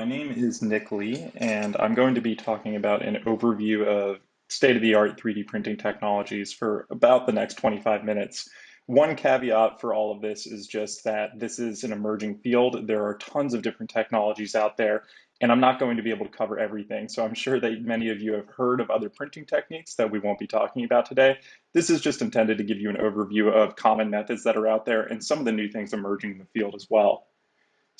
My name is Nick Lee, and I'm going to be talking about an overview of state-of-the-art 3D printing technologies for about the next 25 minutes. One caveat for all of this is just that this is an emerging field. There are tons of different technologies out there, and I'm not going to be able to cover everything. So I'm sure that many of you have heard of other printing techniques that we won't be talking about today. This is just intended to give you an overview of common methods that are out there and some of the new things emerging in the field as well.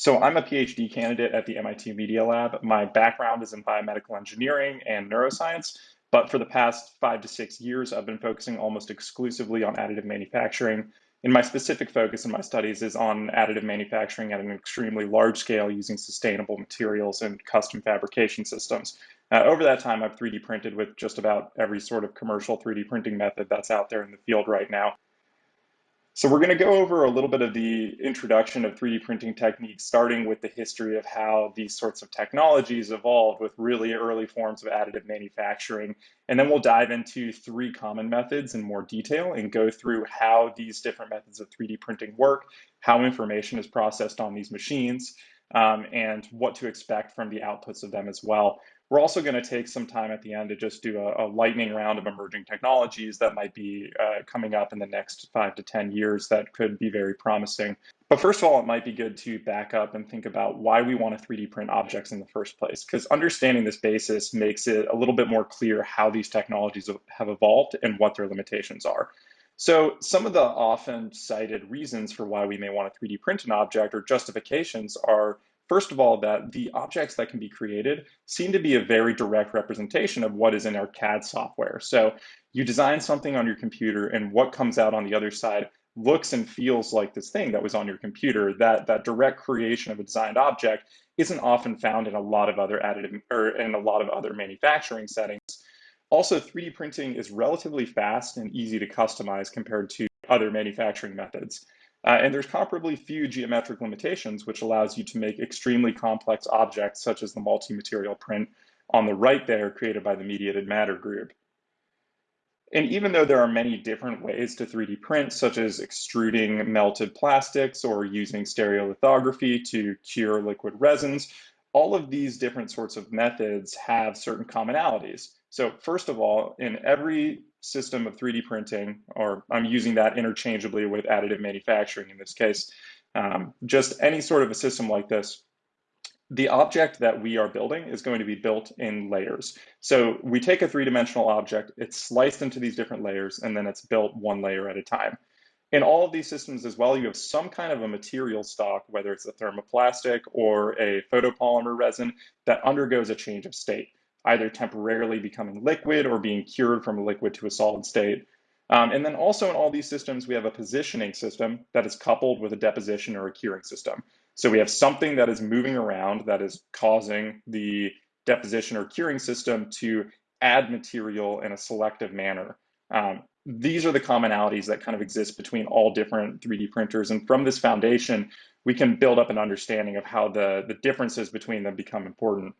So I'm a PhD candidate at the MIT Media Lab. My background is in biomedical engineering and neuroscience, but for the past five to six years, I've been focusing almost exclusively on additive manufacturing. And my specific focus in my studies is on additive manufacturing at an extremely large scale using sustainable materials and custom fabrication systems. Uh, over that time, I've 3D printed with just about every sort of commercial 3D printing method that's out there in the field right now. So we're going to go over a little bit of the introduction of 3D printing techniques, starting with the history of how these sorts of technologies evolved with really early forms of additive manufacturing. And then we'll dive into three common methods in more detail and go through how these different methods of 3D printing work, how information is processed on these machines, um, and what to expect from the outputs of them as well. We're also going to take some time at the end to just do a, a lightning round of emerging technologies that might be uh, coming up in the next five to 10 years that could be very promising. But first of all, it might be good to back up and think about why we want to 3D print objects in the first place, because understanding this basis makes it a little bit more clear how these technologies have evolved and what their limitations are. So some of the often cited reasons for why we may want to 3D print an object or justifications are First of all, that the objects that can be created seem to be a very direct representation of what is in our CAD software. So you design something on your computer and what comes out on the other side looks and feels like this thing that was on your computer. That, that direct creation of a designed object isn't often found in a lot of other additive or in a lot of other manufacturing settings. Also, 3D printing is relatively fast and easy to customize compared to other manufacturing methods. Uh, and there's comparably few geometric limitations, which allows you to make extremely complex objects, such as the multi-material print on the right there created by the Mediated Matter group. And even though there are many different ways to 3D print, such as extruding melted plastics or using stereolithography to cure liquid resins, all of these different sorts of methods have certain commonalities. So first of all, in every system of 3D printing, or I'm using that interchangeably with additive manufacturing in this case, um, just any sort of a system like this, the object that we are building is going to be built in layers. So we take a three-dimensional object, it's sliced into these different layers, and then it's built one layer at a time. In all of these systems as well, you have some kind of a material stock, whether it's a thermoplastic or a photopolymer resin that undergoes a change of state either temporarily becoming liquid or being cured from a liquid to a solid state. Um, and then also in all these systems, we have a positioning system that is coupled with a deposition or a curing system. So we have something that is moving around that is causing the deposition or curing system to add material in a selective manner. Um, these are the commonalities that kind of exist between all different 3D printers. And from this foundation, we can build up an understanding of how the, the differences between them become important.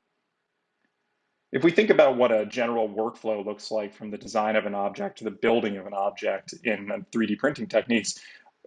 If we think about what a general workflow looks like from the design of an object to the building of an object in 3D printing techniques,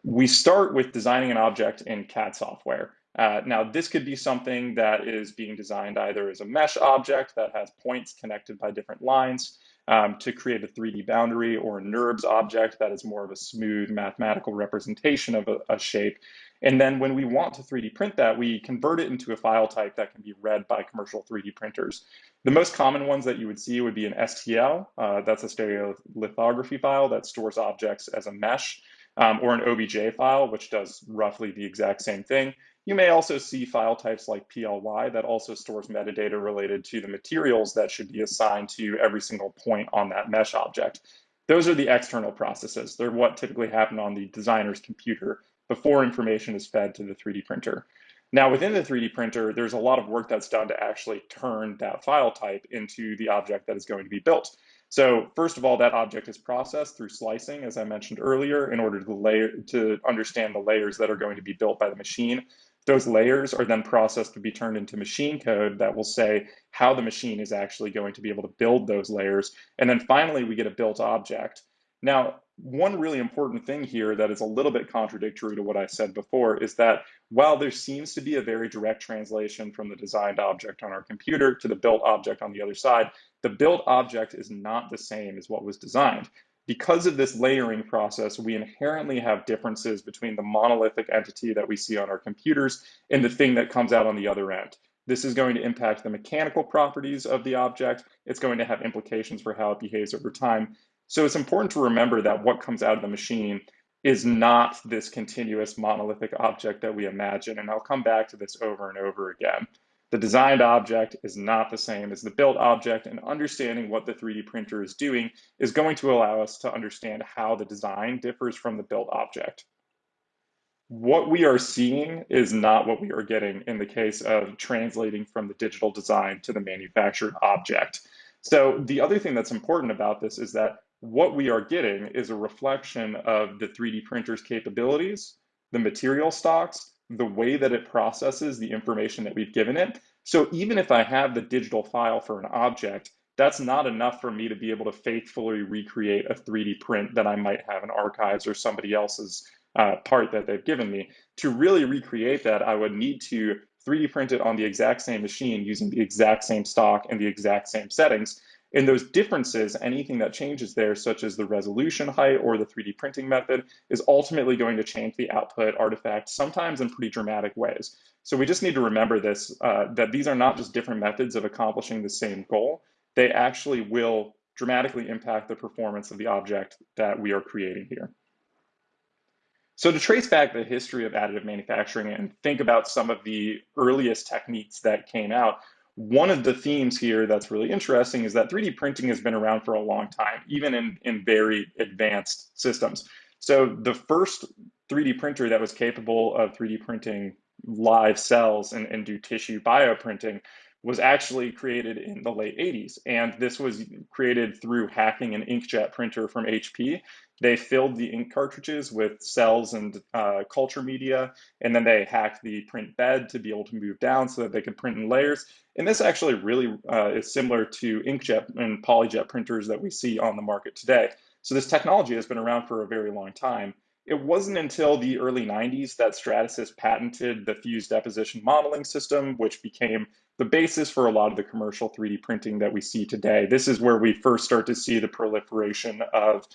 we start with designing an object in CAD software. Uh, now, this could be something that is being designed either as a mesh object that has points connected by different lines um, to create a 3D boundary or a NURBS object that is more of a smooth mathematical representation of a, a shape. And then when we want to 3D print that, we convert it into a file type that can be read by commercial 3D printers. The most common ones that you would see would be an STL, uh, that's a stereolithography file that stores objects as a mesh, um, or an OBJ file, which does roughly the exact same thing. You may also see file types like PLY that also stores metadata related to the materials that should be assigned to every single point on that mesh object. Those are the external processes. They're what typically happen on the designer's computer before information is fed to the 3D printer. Now within the 3D printer, there's a lot of work that's done to actually turn that file type into the object that is going to be built. So first of all, that object is processed through slicing, as I mentioned earlier, in order to layer to understand the layers that are going to be built by the machine. Those layers are then processed to be turned into machine code that will say how the machine is actually going to be able to build those layers. And then finally, we get a built object. Now, one really important thing here that is a little bit contradictory to what I said before is that while there seems to be a very direct translation from the designed object on our computer to the built object on the other side, the built object is not the same as what was designed. Because of this layering process, we inherently have differences between the monolithic entity that we see on our computers and the thing that comes out on the other end. This is going to impact the mechanical properties of the object. It's going to have implications for how it behaves over time. So it's important to remember that what comes out of the machine is not this continuous monolithic object that we imagine. And I'll come back to this over and over again. The designed object is not the same as the built object, and understanding what the 3D printer is doing is going to allow us to understand how the design differs from the built object. What we are seeing is not what we are getting in the case of translating from the digital design to the manufactured object. So the other thing that's important about this is that what we are getting is a reflection of the 3D printer's capabilities, the material stocks, the way that it processes the information that we've given it. So even if I have the digital file for an object, that's not enough for me to be able to faithfully recreate a 3D print that I might have in archives or somebody else's uh, part that they've given me. To really recreate that, I would need to 3D print it on the exact same machine using the exact same stock and the exact same settings. In those differences, anything that changes there, such as the resolution height or the 3D printing method, is ultimately going to change the output artifact, sometimes in pretty dramatic ways. So we just need to remember this, uh, that these are not just different methods of accomplishing the same goal. They actually will dramatically impact the performance of the object that we are creating here. So to trace back the history of additive manufacturing and think about some of the earliest techniques that came out, one of the themes here that's really interesting is that 3D printing has been around for a long time, even in, in very advanced systems. So the first 3D printer that was capable of 3D printing live cells and, and do tissue bioprinting was actually created in the late 80s. And this was created through hacking an inkjet printer from HP they filled the ink cartridges with cells and uh, culture media, and then they hacked the print bed to be able to move down so that they could print in layers. And this actually really uh, is similar to inkjet and polyjet printers that we see on the market today. So this technology has been around for a very long time. It wasn't until the early 90s that Stratasys patented the fused deposition modeling system, which became the basis for a lot of the commercial 3D printing that we see today. This is where we first start to see the proliferation of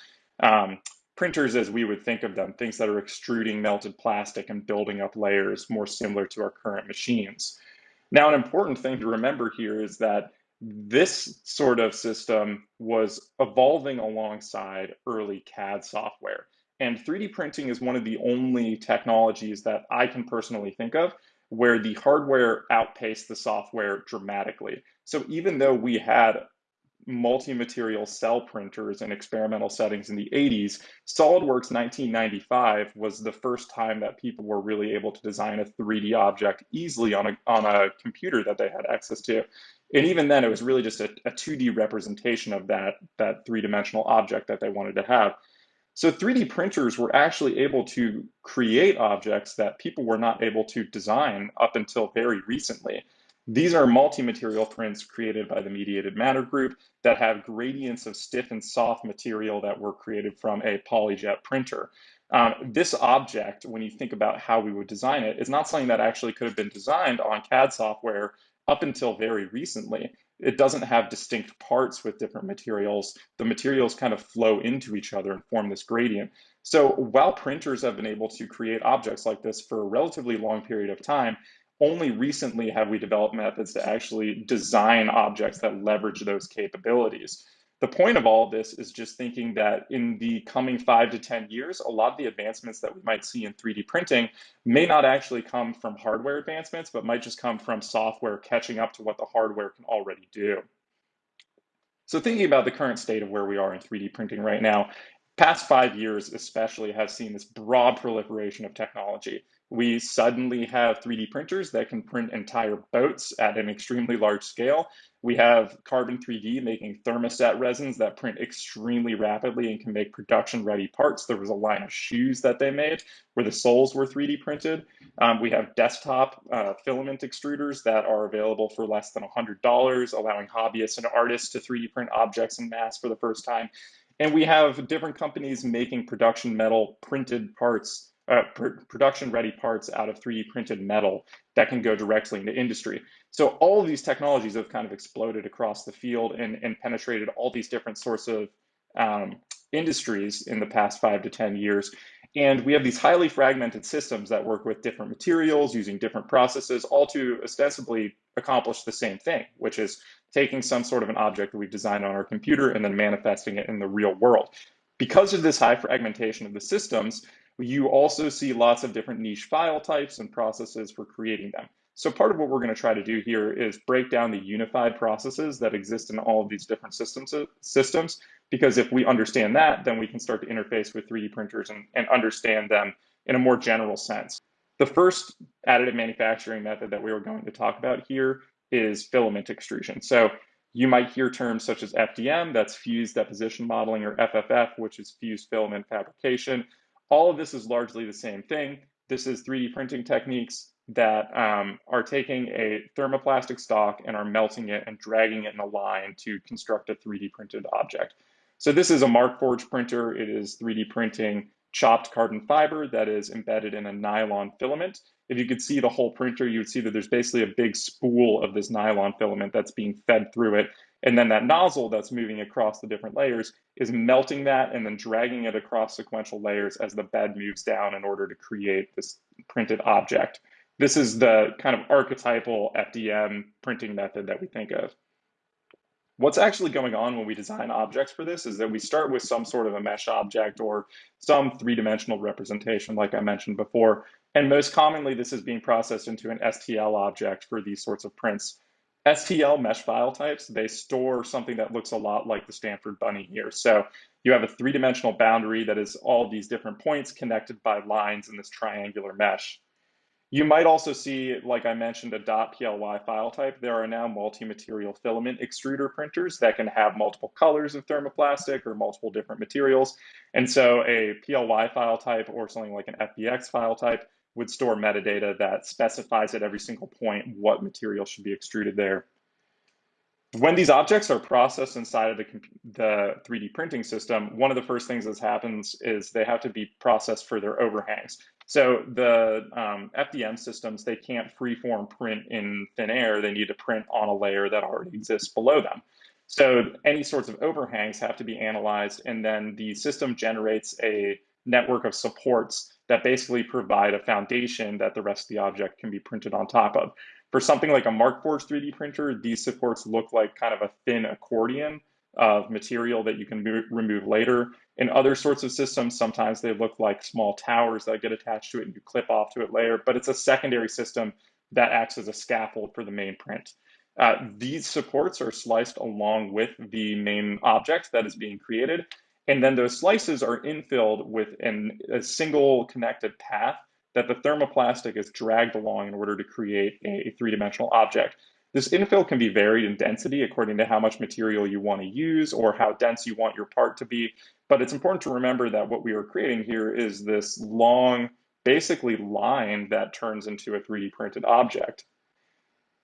um, printers as we would think of them, things that are extruding melted plastic and building up layers more similar to our current machines. Now, an important thing to remember here is that this sort of system was evolving alongside early CAD software. And 3D printing is one of the only technologies that I can personally think of where the hardware outpaced the software dramatically. So even though we had multi-material cell printers in experimental settings in the 80s, SolidWorks 1995 was the first time that people were really able to design a 3D object easily on a, on a computer that they had access to. And even then, it was really just a, a 2D representation of that, that three-dimensional object that they wanted to have. So 3D printers were actually able to create objects that people were not able to design up until very recently. These are multi-material prints created by the Mediated Matter Group that have gradients of stiff and soft material that were created from a polyjet printer. Um, this object, when you think about how we would design it, is not something that actually could have been designed on CAD software up until very recently. It doesn't have distinct parts with different materials. The materials kind of flow into each other and form this gradient. So while printers have been able to create objects like this for a relatively long period of time, only recently have we developed methods to actually design objects that leverage those capabilities. The point of all of this is just thinking that in the coming five to 10 years, a lot of the advancements that we might see in 3D printing may not actually come from hardware advancements, but might just come from software catching up to what the hardware can already do. So thinking about the current state of where we are in 3D printing right now, past five years especially have seen this broad proliferation of technology. We suddenly have 3D printers that can print entire boats at an extremely large scale. We have Carbon 3D making thermoset resins that print extremely rapidly and can make production ready parts. There was a line of shoes that they made where the soles were 3D printed. Um, we have desktop uh, filament extruders that are available for less than $100, allowing hobbyists and artists to 3D print objects in mass for the first time. And we have different companies making production metal printed parts, uh, pr production ready parts out of 3D printed metal that can go directly into industry. So all of these technologies have kind of exploded across the field and, and penetrated all these different sorts of um, industries in the past five to 10 years. And we have these highly fragmented systems that work with different materials using different processes, all to ostensibly accomplish the same thing, which is taking some sort of an object that we've designed on our computer and then manifesting it in the real world. Because of this high fragmentation of the systems, you also see lots of different niche file types and processes for creating them. So part of what we're going to try to do here is break down the unified processes that exist in all of these different systems, systems because if we understand that, then we can start to interface with 3D printers and, and understand them in a more general sense. The first additive manufacturing method that we are going to talk about here is filament extrusion. So you might hear terms such as FDM, that's fused deposition modeling, or FFF, which is fused filament fabrication. All of this is largely the same thing. This is 3D printing techniques that um, are taking a thermoplastic stock and are melting it and dragging it in a line to construct a 3D printed object. So this is a Markforged printer. It is 3D printing chopped carbon fiber that is embedded in a nylon filament. If you could see the whole printer, you would see that there's basically a big spool of this nylon filament that's being fed through it. And then that nozzle that's moving across the different layers is melting that and then dragging it across sequential layers as the bed moves down in order to create this printed object. This is the kind of archetypal FDM printing method that we think of. What's actually going on when we design objects for this is that we start with some sort of a mesh object or some three-dimensional representation, like I mentioned before. And most commonly, this is being processed into an STL object for these sorts of prints. STL mesh file types, they store something that looks a lot like the Stanford bunny here. So you have a three-dimensional boundary that is all these different points connected by lines in this triangular mesh. You might also see, like I mentioned, a .ply file type. There are now multi-material filament extruder printers that can have multiple colors of thermoplastic or multiple different materials. And so a PLY file type or something like an FBX file type would store metadata that specifies at every single point what material should be extruded there. When these objects are processed inside of the, the 3D printing system, one of the first things that happens is they have to be processed for their overhangs. So the um, FDM systems, they can't freeform print in thin air. They need to print on a layer that already exists below them. So any sorts of overhangs have to be analyzed, and then the system generates a network of supports that basically provide a foundation that the rest of the object can be printed on top of. For something like a Markforged 3D printer, these supports look like kind of a thin accordion of material that you can move, remove later. In other sorts of systems, sometimes they look like small towers that get attached to it and you clip off to it later, but it's a secondary system that acts as a scaffold for the main print. Uh, these supports are sliced along with the main object that is being created, and then those slices are infilled with an, a single connected path that the thermoplastic is dragged along in order to create a three-dimensional object. This infill can be varied in density according to how much material you want to use or how dense you want your part to be. But it's important to remember that what we are creating here is this long, basically line that turns into a 3D printed object.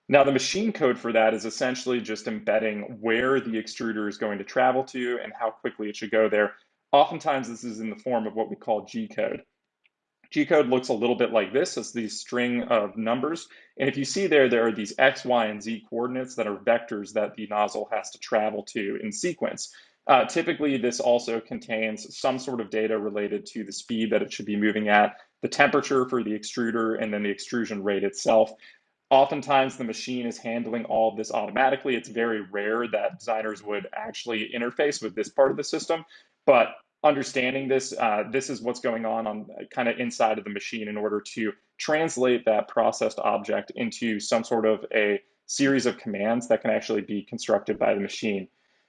Now the machine code for that is essentially just embedding where the extruder is going to travel to and how quickly it should go there. Oftentimes this is in the form of what we call G code. G-code looks a little bit like this. It's the string of numbers. And if you see there, there are these X, Y, and Z coordinates that are vectors that the nozzle has to travel to in sequence. Uh, typically, this also contains some sort of data related to the speed that it should be moving at, the temperature for the extruder, and then the extrusion rate itself. Oftentimes, the machine is handling all of this automatically. It's very rare that designers would actually interface with this part of the system, but understanding this, uh, this is what's going on on kind of inside of the machine in order to translate that processed object into some sort of a series of commands that can actually be constructed by the machine.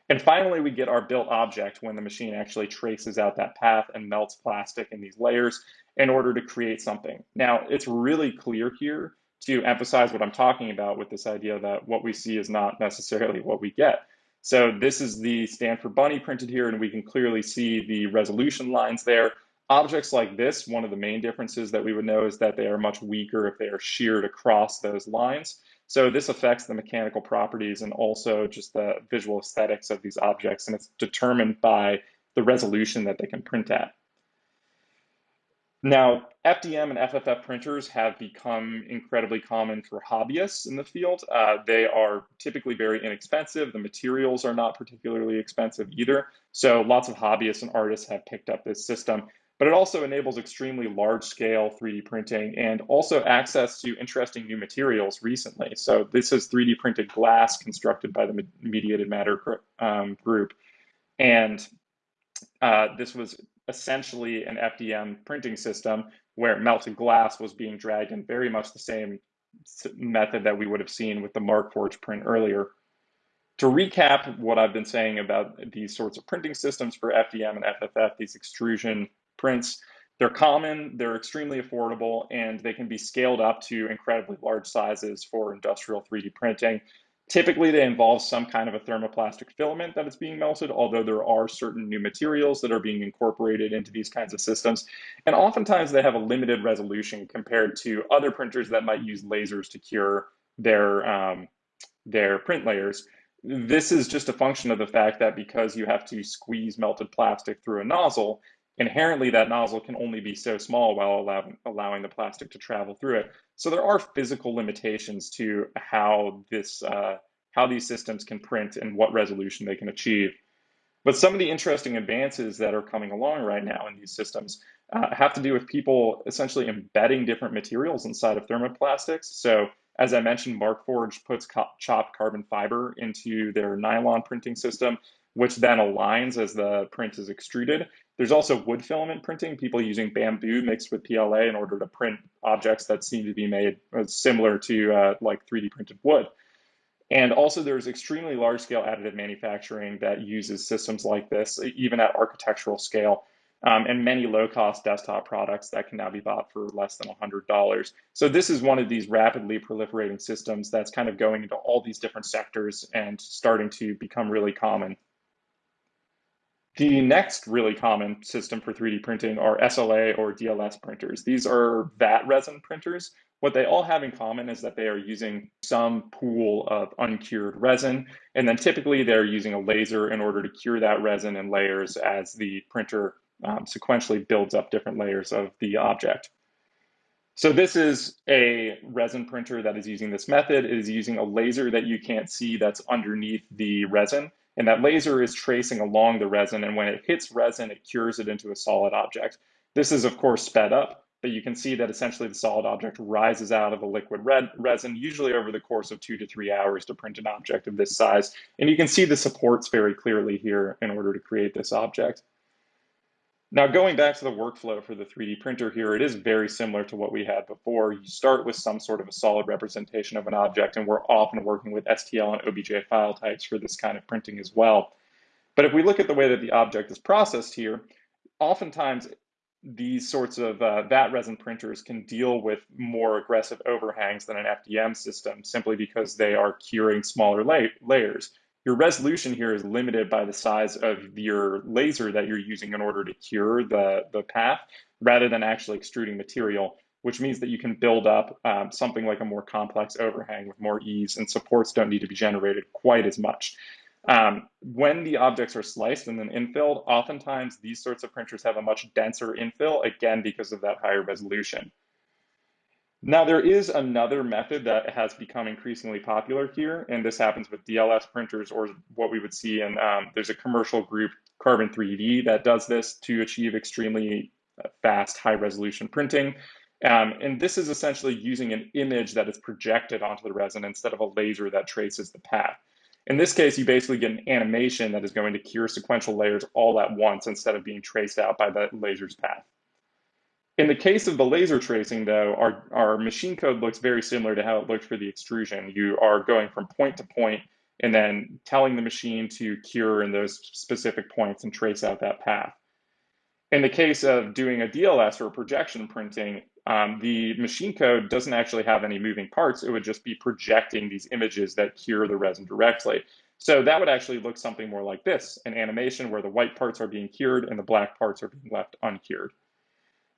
And finally, we get our built object when the machine actually traces out that path and melts plastic in these layers in order to create something. Now, it's really clear here to emphasize what I'm talking about with this idea that what we see is not necessarily what we get. So this is the Stanford bunny printed here, and we can clearly see the resolution lines there. Objects like this, one of the main differences that we would know is that they are much weaker if they are sheared across those lines. So this affects the mechanical properties and also just the visual aesthetics of these objects, and it's determined by the resolution that they can print at. Now, FDM and FFF printers have become incredibly common for hobbyists in the field. Uh, they are typically very inexpensive. The materials are not particularly expensive either. So lots of hobbyists and artists have picked up this system. But it also enables extremely large scale 3D printing and also access to interesting new materials recently. So this is 3D printed glass constructed by the Mediated Matter um, group. And uh, this was essentially an FDM printing system where melted glass was being dragged in very much the same method that we would have seen with the Markforged print earlier. To recap what I've been saying about these sorts of printing systems for FDM and FFF, these extrusion prints, they're common, they're extremely affordable, and they can be scaled up to incredibly large sizes for industrial 3D printing. Typically, they involve some kind of a thermoplastic filament that is being melted, although there are certain new materials that are being incorporated into these kinds of systems. And oftentimes, they have a limited resolution compared to other printers that might use lasers to cure their, um, their print layers. This is just a function of the fact that because you have to squeeze melted plastic through a nozzle, inherently that nozzle can only be so small while allowing, allowing the plastic to travel through it. So there are physical limitations to how this uh, how these systems can print and what resolution they can achieve. But some of the interesting advances that are coming along right now in these systems uh, have to do with people essentially embedding different materials inside of thermoplastics. So as I mentioned, Markforged puts chopped carbon fiber into their nylon printing system, which then aligns as the print is extruded. There's also wood filament printing, people using bamboo mixed with PLA in order to print objects that seem to be made uh, similar to uh, like 3D printed wood. And also there's extremely large scale additive manufacturing that uses systems like this, even at architectural scale, um, and many low cost desktop products that can now be bought for less than $100. So this is one of these rapidly proliferating systems that's kind of going into all these different sectors and starting to become really common. The next really common system for 3D printing are SLA or DLS printers. These are vat resin printers. What they all have in common is that they are using some pool of uncured resin, and then typically they're using a laser in order to cure that resin in layers as the printer um, sequentially builds up different layers of the object. So this is a resin printer that is using this method. It is using a laser that you can't see that's underneath the resin. And that laser is tracing along the resin, and when it hits resin, it cures it into a solid object. This is, of course, sped up, but you can see that essentially the solid object rises out of the liquid red resin, usually over the course of two to three hours to print an object of this size. And you can see the supports very clearly here in order to create this object. Now, going back to the workflow for the 3D printer here, it is very similar to what we had before. You start with some sort of a solid representation of an object, and we're often working with STL and OBJ file types for this kind of printing as well. But if we look at the way that the object is processed here, oftentimes these sorts of uh, vat resin printers can deal with more aggressive overhangs than an FDM system simply because they are curing smaller la layers your resolution here is limited by the size of your laser that you're using in order to cure the, the path rather than actually extruding material, which means that you can build up um, something like a more complex overhang with more ease and supports don't need to be generated quite as much. Um, when the objects are sliced and then infilled, oftentimes these sorts of printers have a much denser infill, again, because of that higher resolution. Now, there is another method that has become increasingly popular here, and this happens with DLS printers or what we would see in, um, there's a commercial group, Carbon 3D, that does this to achieve extremely uh, fast, high resolution printing. Um, and this is essentially using an image that is projected onto the resin instead of a laser that traces the path. In this case, you basically get an animation that is going to cure sequential layers all at once instead of being traced out by the laser's path. In the case of the laser tracing, though, our, our machine code looks very similar to how it looked for the extrusion. You are going from point to point and then telling the machine to cure in those specific points and trace out that path. In the case of doing a DLS or projection printing, um, the machine code doesn't actually have any moving parts. It would just be projecting these images that cure the resin directly. So that would actually look something more like this, an animation where the white parts are being cured and the black parts are being left uncured.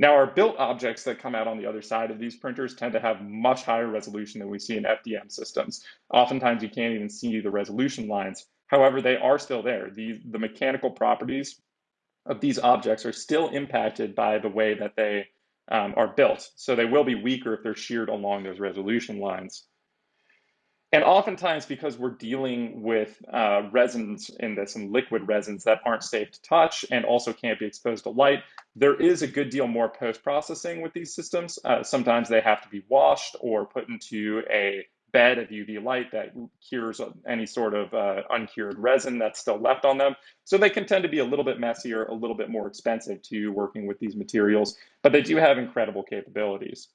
Now, our built objects that come out on the other side of these printers tend to have much higher resolution than we see in FDM systems. Oftentimes, you can't even see the resolution lines. However, they are still there. The, the mechanical properties of these objects are still impacted by the way that they um, are built. So they will be weaker if they're sheared along those resolution lines. And oftentimes, because we're dealing with uh, resins in this and liquid resins that aren't safe to touch and also can't be exposed to light, there is a good deal more post processing with these systems. Uh, sometimes they have to be washed or put into a bed of UV light that cures any sort of uh, uncured resin that's still left on them. So they can tend to be a little bit messier, a little bit more expensive to working with these materials, but they do have incredible capabilities.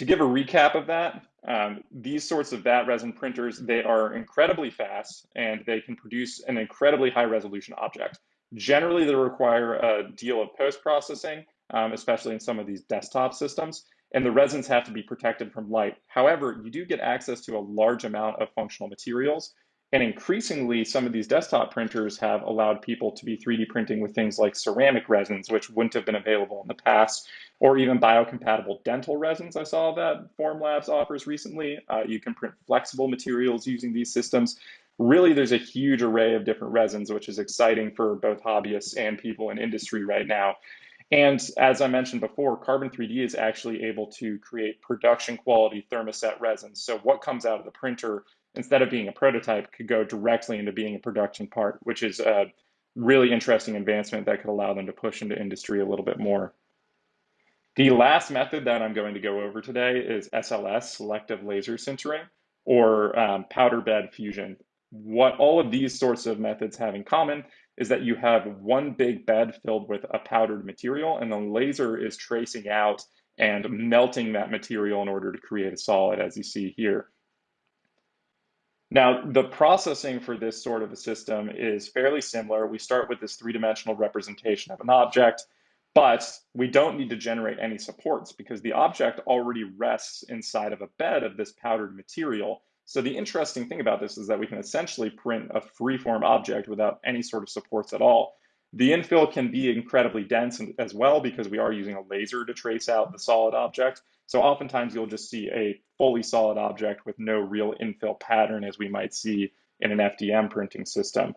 To give a recap of that, um, these sorts of vat resin printers, they are incredibly fast and they can produce an incredibly high resolution object. Generally, they require a deal of post-processing, um, especially in some of these desktop systems, and the resins have to be protected from light. However, you do get access to a large amount of functional materials, and increasingly, some of these desktop printers have allowed people to be 3D printing with things like ceramic resins, which wouldn't have been available in the past, or even biocompatible dental resins. I saw that Formlabs offers recently. Uh, you can print flexible materials using these systems. Really, there's a huge array of different resins, which is exciting for both hobbyists and people in industry right now. And as I mentioned before, Carbon 3D is actually able to create production quality thermoset resins. So what comes out of the printer instead of being a prototype, could go directly into being a production part, which is a really interesting advancement that could allow them to push into industry a little bit more. The last method that I'm going to go over today is SLS, selective laser sintering, or um, powder bed fusion. What all of these sorts of methods have in common is that you have one big bed filled with a powdered material, and the laser is tracing out and melting that material in order to create a solid, as you see here. Now, the processing for this sort of a system is fairly similar. We start with this three-dimensional representation of an object, but we don't need to generate any supports because the object already rests inside of a bed of this powdered material. So the interesting thing about this is that we can essentially print a free-form object without any sort of supports at all. The infill can be incredibly dense as well because we are using a laser to trace out the solid object. So oftentimes you'll just see a fully solid object with no real infill pattern as we might see in an FDM printing system.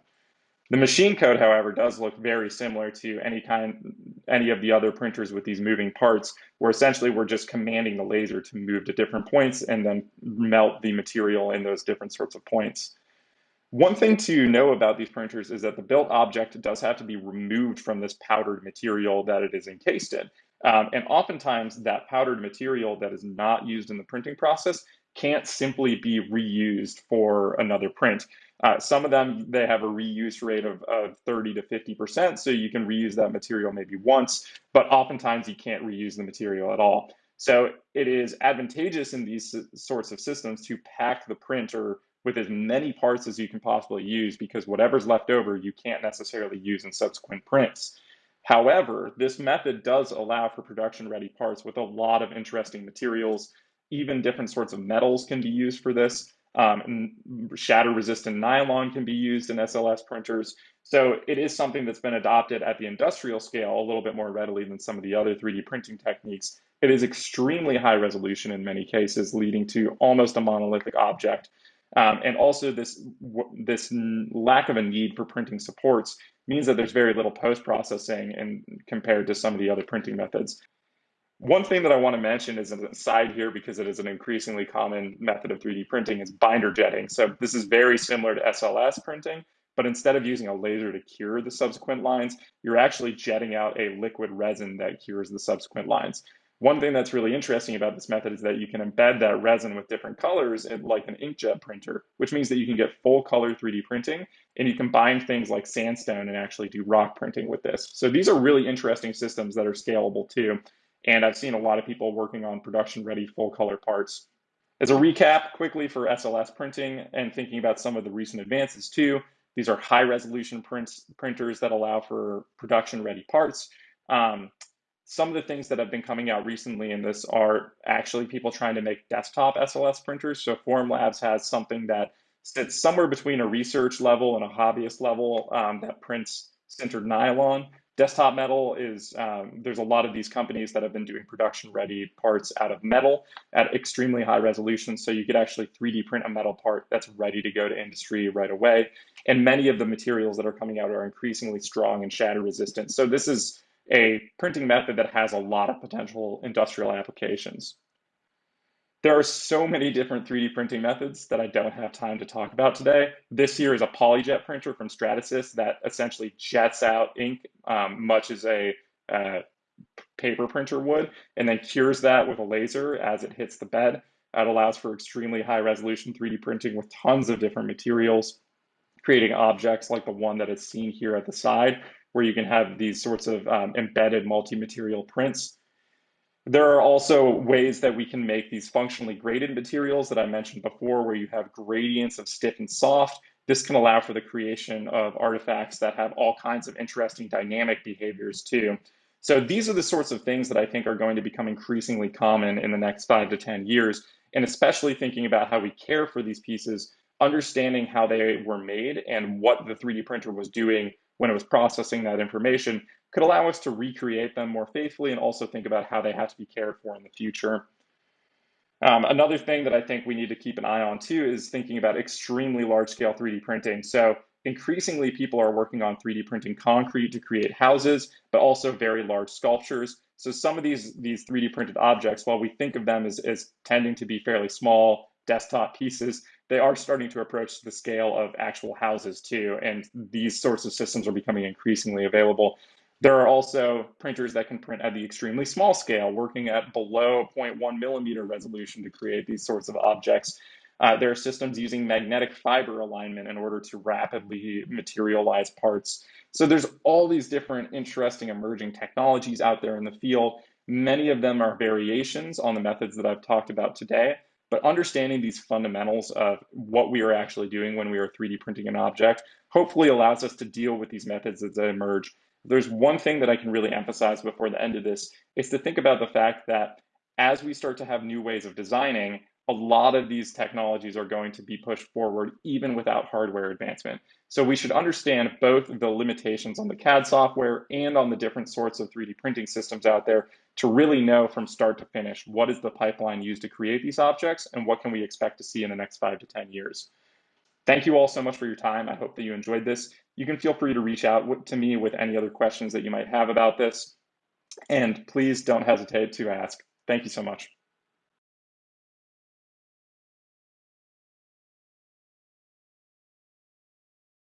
The machine code, however, does look very similar to any kind, any of the other printers with these moving parts, where essentially we're just commanding the laser to move to different points and then melt the material in those different sorts of points. One thing to know about these printers is that the built object does have to be removed from this powdered material that it is encased in. Um, and oftentimes that powdered material that is not used in the printing process can't simply be reused for another print. Uh, some of them, they have a reuse rate of, of 30 to 50%, so you can reuse that material maybe once, but oftentimes you can't reuse the material at all. So it is advantageous in these sorts of systems to pack the printer with as many parts as you can possibly use because whatever's left over you can't necessarily use in subsequent prints. However, this method does allow for production ready parts with a lot of interesting materials. Even different sorts of metals can be used for this. Um, shatter resistant nylon can be used in SLS printers. So it is something that's been adopted at the industrial scale a little bit more readily than some of the other 3D printing techniques. It is extremely high resolution in many cases, leading to almost a monolithic object um, and also this, this lack of a need for printing supports means that there's very little post-processing and compared to some of the other printing methods. One thing that I want to mention is an aside here because it is an increasingly common method of 3D printing is binder jetting. So this is very similar to SLS printing, but instead of using a laser to cure the subsequent lines, you're actually jetting out a liquid resin that cures the subsequent lines. One thing that's really interesting about this method is that you can embed that resin with different colors in, like an inkjet printer, which means that you can get full color 3D printing and you combine things like sandstone and actually do rock printing with this. So these are really interesting systems that are scalable too. And I've seen a lot of people working on production ready full color parts. As a recap quickly for SLS printing and thinking about some of the recent advances too, these are high resolution prints, printers that allow for production ready parts. Um, some of the things that have been coming out recently in this are actually people trying to make desktop SLS printers. So Formlabs has something that sits somewhere between a research level and a hobbyist level um, that prints sintered nylon. Desktop metal is, um, there's a lot of these companies that have been doing production ready parts out of metal at extremely high resolution. So you could actually 3D print a metal part that's ready to go to industry right away. And many of the materials that are coming out are increasingly strong and shatter resistant. So this is a printing method that has a lot of potential industrial applications. There are so many different 3D printing methods that I don't have time to talk about today. This here is a PolyJet printer from Stratasys that essentially jets out ink, um, much as a uh, paper printer would, and then cures that with a laser as it hits the bed. That allows for extremely high resolution 3D printing with tons of different materials, creating objects like the one that is seen here at the side, where you can have these sorts of um, embedded multi-material prints. There are also ways that we can make these functionally graded materials that I mentioned before, where you have gradients of stiff and soft. This can allow for the creation of artifacts that have all kinds of interesting dynamic behaviors too. So these are the sorts of things that I think are going to become increasingly common in the next five to 10 years. And especially thinking about how we care for these pieces, understanding how they were made and what the 3D printer was doing when it was processing that information could allow us to recreate them more faithfully and also think about how they have to be cared for in the future. Um, another thing that I think we need to keep an eye on too is thinking about extremely large scale 3D printing. So increasingly people are working on 3D printing concrete to create houses, but also very large sculptures. So some of these, these 3D printed objects, while we think of them as, as tending to be fairly small desktop pieces, they are starting to approach the scale of actual houses too. And these sorts of systems are becoming increasingly available. There are also printers that can print at the extremely small scale, working at below 0.1 millimeter resolution to create these sorts of objects. Uh, there are systems using magnetic fiber alignment in order to rapidly materialize parts. So there's all these different interesting emerging technologies out there in the field. Many of them are variations on the methods that I've talked about today, but understanding these fundamentals of what we are actually doing when we are 3D printing an object hopefully allows us to deal with these methods as they emerge. There's one thing that I can really emphasize before the end of this is to think about the fact that as we start to have new ways of designing, a lot of these technologies are going to be pushed forward even without hardware advancement. So we should understand both the limitations on the CAD software and on the different sorts of 3D printing systems out there to really know from start to finish what is the pipeline used to create these objects and what can we expect to see in the next five to 10 years. Thank you all so much for your time. I hope that you enjoyed this. You can feel free to reach out to me with any other questions that you might have about this. And please don't hesitate to ask. Thank you so much.